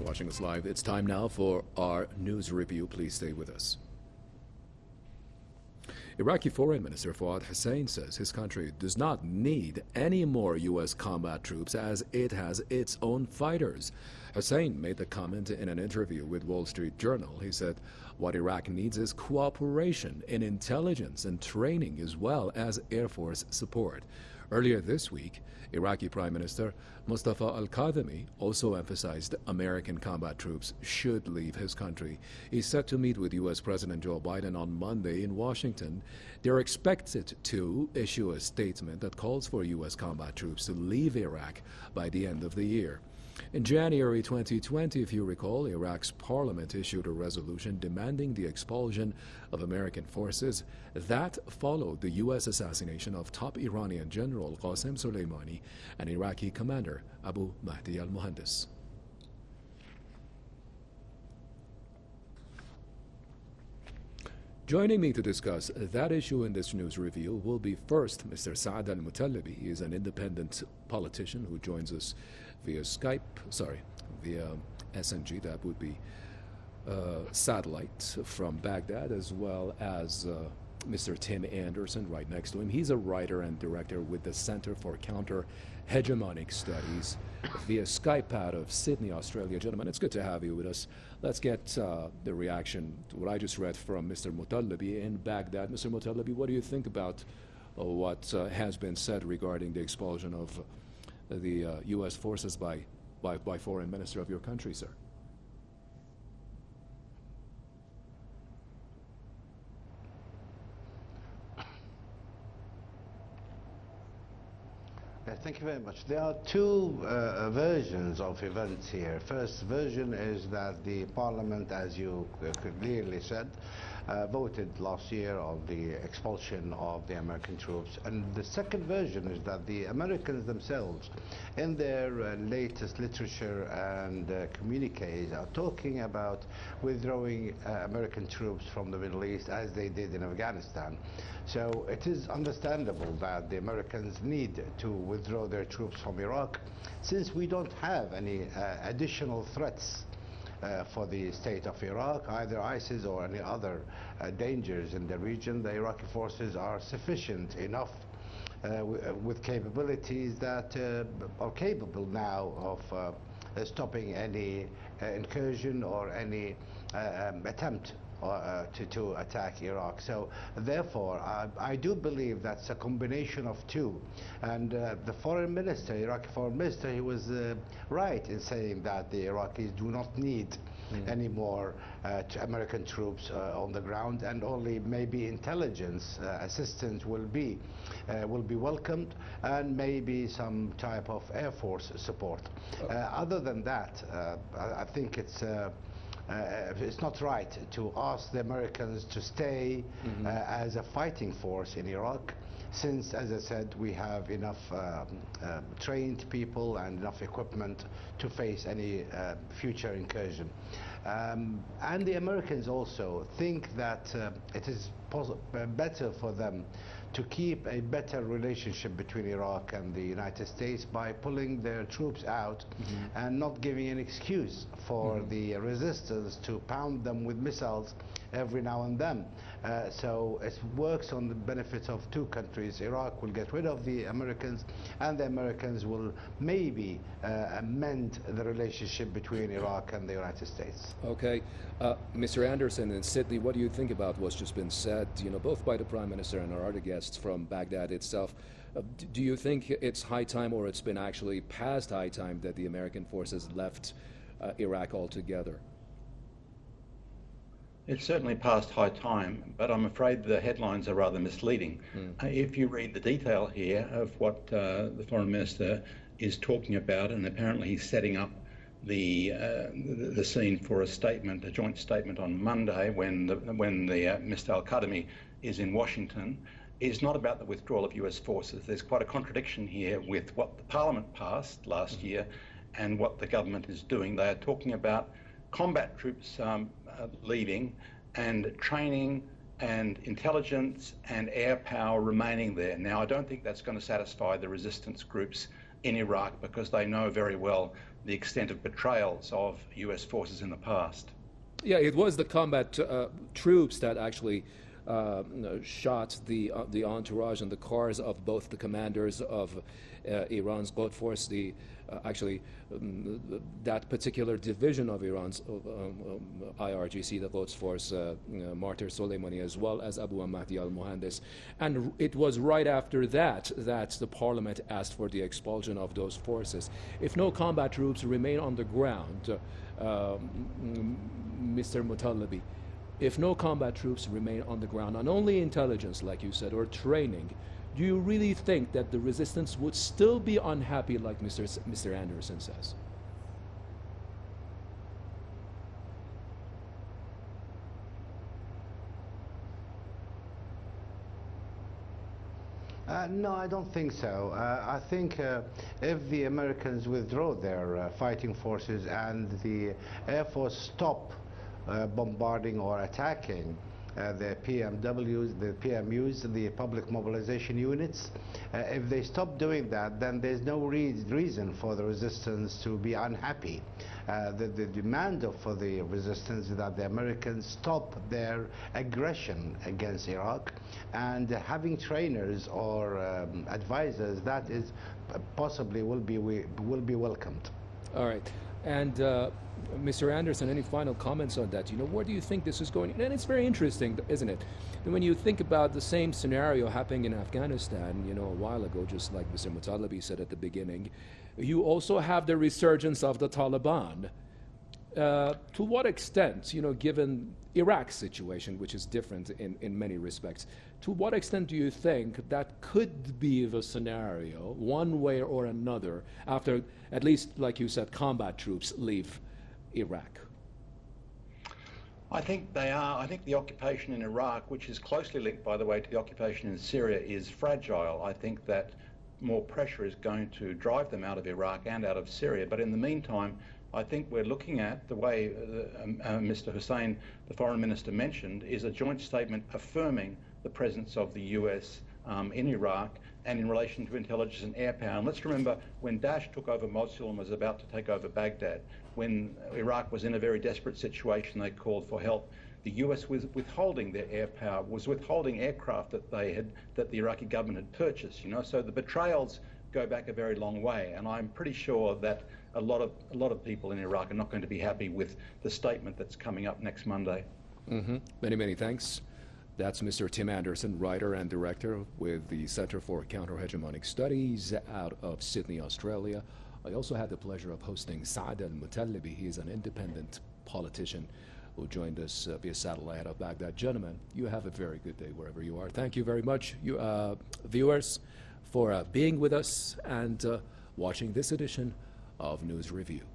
Watching us live, it's time now for our news review. Please stay with us. Iraqi Foreign Minister Fuad Hussein says his country does not need any more U.S. combat troops as it has its own fighters. Hussein made the comment in an interview with Wall Street Journal. He said what Iraq needs is cooperation in intelligence and training as well as Air Force support. Earlier this week, Iraqi Prime Minister Mustafa al Kadhimi also emphasized American combat troops should leave his country. He's set to meet with U.S. President Joe Biden on Monday in Washington. They're expected to issue a statement that calls for U.S. combat troops to leave Iraq by the end of the year. In January 2020, if you recall, Iraq's parliament issued a resolution demanding the expulsion of American forces. That followed the U.S. assassination of top Iranian General Qasem Soleimani and Iraqi commander Abu Mahdi al Joining me to discuss that issue in this news review will be first Mr. Saad Al Mutallabi. He is an independent politician who joins us via Skype, sorry, via SNG, that would be uh, satellite from Baghdad, as well as uh, Mr. Tim Anderson right next to him. He's a writer and director with the Center for Counter Hegemonic Studies via Skype out of Sydney, Australia. Gentlemen, it's good to have you with us. Let's get uh, the reaction to what I just read from Mr. Mutallabi in Baghdad. Mr. Mutallabi, what do you think about uh, what uh, has been said regarding the expulsion of the U.S. forces by, by, by foreign minister of your country, sir? Thank you very much. There are two uh, versions of events here. First version is that the parliament, as you clearly said, uh, voted last year on the expulsion of the American troops. And the second version is that the Americans themselves, in their uh, latest literature and uh, communiques, are talking about withdrawing uh, American troops from the Middle East as they did in Afghanistan. So it is understandable that the Americans need to withdraw their troops from Iraq since we don't have any uh, additional threats uh, for the state of Iraq, either ISIS or any other uh, dangers in the region. The Iraqi forces are sufficient enough uh, with capabilities that uh, are capable now of uh, stopping any uh, incursion or any um, attempt uh, to, to attack Iraq. So therefore, I, I, do believe that's a combination of two. And uh, the foreign minister, Iraqi foreign minister, he was uh, right in saying that the Iraqis do not need mm. any more uh, American troops uh, on the ground, and only maybe intelligence uh, assistance will be will be welcomed, and maybe some type of air force support. Oh. other than that, I, I, think it's. Uh, it's not right to ask the Americans to stay mm -hmm. uh, as a fighting force in Iraq since, as I said, we have enough um, uh, trained people and enough equipment to face any uh, future incursion. Um, and the Americans also think that uh, it is better for them to keep a better relationship between Iraq and the United States by pulling their troops out mm -hmm. and not giving an excuse for mm -hmm. the resistance to pound them with missiles every now and then. Uh, so it works on the benefits of two countries. Iraq will get rid of the Americans, and the Americans will maybe uh, amend the relationship between Iraq and the United States. Okay. Uh, Mr. Anderson in Sydney, what do you think about what's just been said, you know, both by the Prime Minister and our other guests from Baghdad itself? Uh, do you think it's high time, or it's been actually past high time, that the American forces left uh, Iraq altogether? It's certainly past high time, but I'm afraid the headlines are rather misleading. Mm. Uh, if you read the detail here of what uh, the Foreign Minister is talking about, and apparently he's setting up the, uh, the, the scene for a statement, a joint statement on Monday when the, when the uh, Mr. Al Kadhimi is in Washington, is not about the withdrawal of US forces. There's quite a contradiction here with what the Parliament passed last mm. year and what the government is doing. They are talking about combat troops um, uh, leaving and training and intelligence and air power remaining there. Now, I don't think that's going to satisfy the resistance groups in Iraq because they know very well the extent of betrayals of US forces in the past. Yeah, it was the combat uh, troops that actually shot the uh, the entourage and the cars of both the commanders of uh, Iran's Quds Force, the uh, actually um, that particular division of Iran's um, um, IRGC, the Quds Force, uh, Martyr Soleimani, as well as Abu Mahdi al-Muhandis. And it was right after that that the parliament asked for the expulsion of those forces. If no combat troops remain on the ground, uh, Mr. Mutalabi, if no combat troops remain on the ground, and only intelligence, like you said, or training, do you really think that the resistance would still be unhappy, like Mr. S Mr. Anderson says? Uh, no, I don't think so. Uh, I think uh, if the Americans withdraw their uh, fighting forces and the Air Force stop bombarding or attacking uh, the PMWs, the PMUs, the public mobilization units. Uh, if they stop doing that, then there's no re reason for the resistance to be unhappy. Uh, the, the, demand for the resistance is that the Americans stop their aggression against Iraq and having trainers or um, advisors that is possibly will be will be welcomed. All right. And uh, Mr. Anderson, any final comments on that? You know, where do you think this is going? And it's very interesting, isn't it? And when you think about the same scenario happening in Afghanistan, you know, a while ago, just like Mr. Mutalabi said at the beginning, you also have the resurgence of the Taliban. Uh, to what extent, you know, given Iraq's situation, which is different in, in many respects, to what extent do you think that could be the scenario, one way or another, after at least, like you said, combat troops leave Iraq? I think they are. I think the occupation in Iraq, which is closely linked, by the way, to the occupation in Syria, is fragile. I think that more pressure is going to drive them out of Iraq and out of Syria. But in the meantime, I think we're looking at the way uh, um, uh, Mr. Hussein, the foreign minister, mentioned, is a joint statement affirming the presence of the US um, in Iraq and in relation to intelligence and air power. And let's remember when Daesh took over Mosul and was about to take over Baghdad, when Iraq was in a very desperate situation, they called for help. The US was withholding their air power, was withholding aircraft that they had, that the Iraqi government had purchased. You know, so the betrayals go back a very long way, and I'm pretty sure that a lot of a lot of people in Iraq are not going to be happy with the statement that's coming up next Monday. Mm-hmm. Many, many thanks. That's Mr. Tim Anderson, writer and director with the Center for Counter-Hegemonic Studies out of Sydney, Australia. I also had the pleasure of hosting Saad al-Mutalibi. He is an independent politician who joined us uh, via satellite out of Baghdad. Gentlemen, you have a very good day wherever you are. Thank you very much, you uh, viewers, for uh, being with us and uh, watching this edition of News Review.